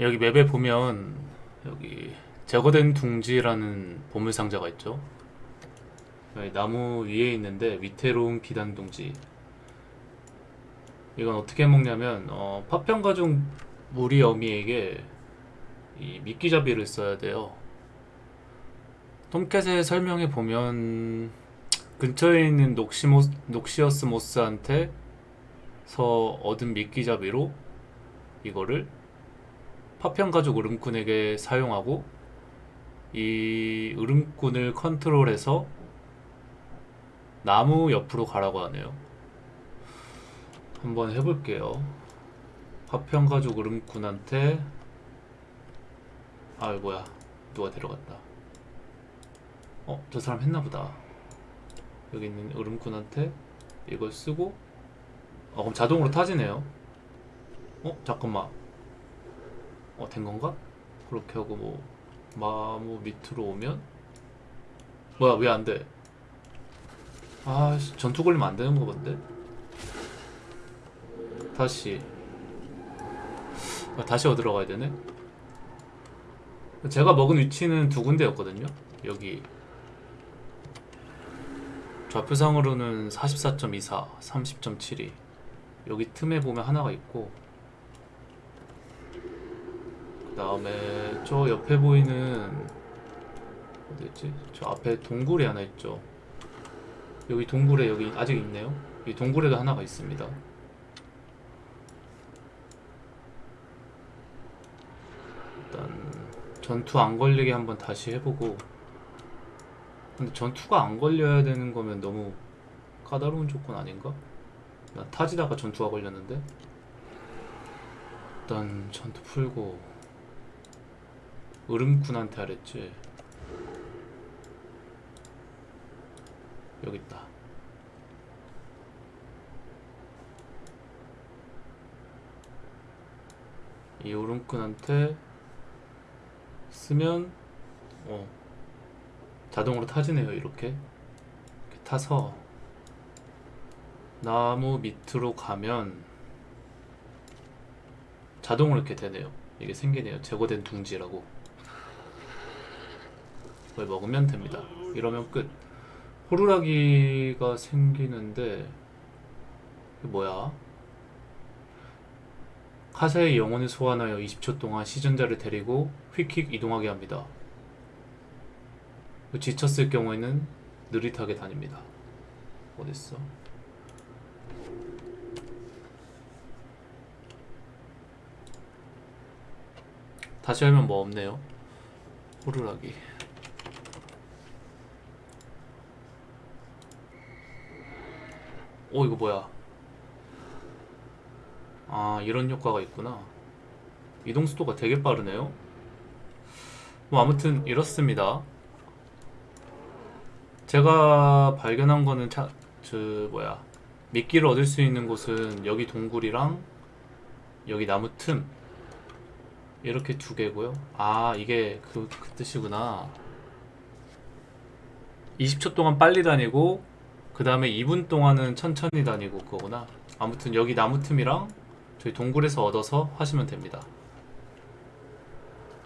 여기 맵에 보면 여기 제거된 둥지라는 보물 상자가 있죠. 나무 위에 있는데 위태로운 비단 둥지. 이건 어떻게 먹냐면 어, 파편 가죽 무리 어미에게 이 미끼잡이를 써야 돼요. 톰캣의 설명에 보면 근처에 있는 녹시모, 녹시어스 모스한테 서 얻은 미끼잡이로 이거를 파편 가죽 으름꾼에게 사용하고 이 으름꾼을 컨트롤해서 나무 옆으로 가라고 하네요. 한번 해볼게요. 파편 가죽 으름꾼한테 아 뭐야 누가 데려갔다. 어 저 사람 했나보다. 여기 있는 으름꾼한테 이걸 쓰고 어 그럼 자동으로 타지네요. 어 잠깐만. 어 된 건가? 그렇게 하고 뭐 마무 밑으로 오면? 뭐야 왜 안 돼? 아 씨, 전투 걸리면 안 되는 거 본데? 다시. 아, 다시 어디로 가야 되네? 제가 먹은 위치는 두 군데였거든요. 여기. 좌표상으로는 44.24 30.72 여기 틈에 보면 하나가 있고 그 다음에 저 옆에 보이는 어디였지? 저 앞에 동굴이 하나 있죠. 여기 동굴에 여기 아직 있네요. 이 동굴에도 하나가 있습니다. 일단 전투 안 걸리게 한번 다시 해보고 근데 전투가 안 걸려야 되는 거면 너무 까다로운 조건 아닌가? 나 타지다가 전투가 걸렸는데 일단 전투 풀고 으름꾼한테 하랬지. 여기 있다. 이 으름꾼한테 쓰면 어 자동으로 타지네요 이렇게. 이렇게 타서 나무 밑으로 가면 자동으로 이렇게 되네요. 이게 생기네요. 제거된 둥지라고 그걸 먹으면 됩니다. 이러면 끝. 호루라기가 생기는데 뭐야? 카사의 영혼을 소환하여 20초 동안 시전자를 데리고 휙휙 이동하게 합니다. 지쳤을 경우에는 느릿하게 다닙니다. 어딨어? 다시 하면 뭐 없네요. 호루라기. 오 이거 뭐야? 아 이런 효과가 있구나. 이동 속도가 되게 빠르네요. 뭐 아무튼 이렇습니다. 제가 발견한 거는 차, 저 뭐야. 미끼를 얻을 수 있는 곳은 여기 동굴이랑 여기 나무 틈. 이렇게 두 개고요. 아 이게 그, 그 뜻이구나. 20초 동안 빨리 다니고 그 다음에 2분 동안은 천천히 다니고 그거구나. 아무튼 여기 나무 틈이랑 저희 동굴에서 얻어서 하시면 됩니다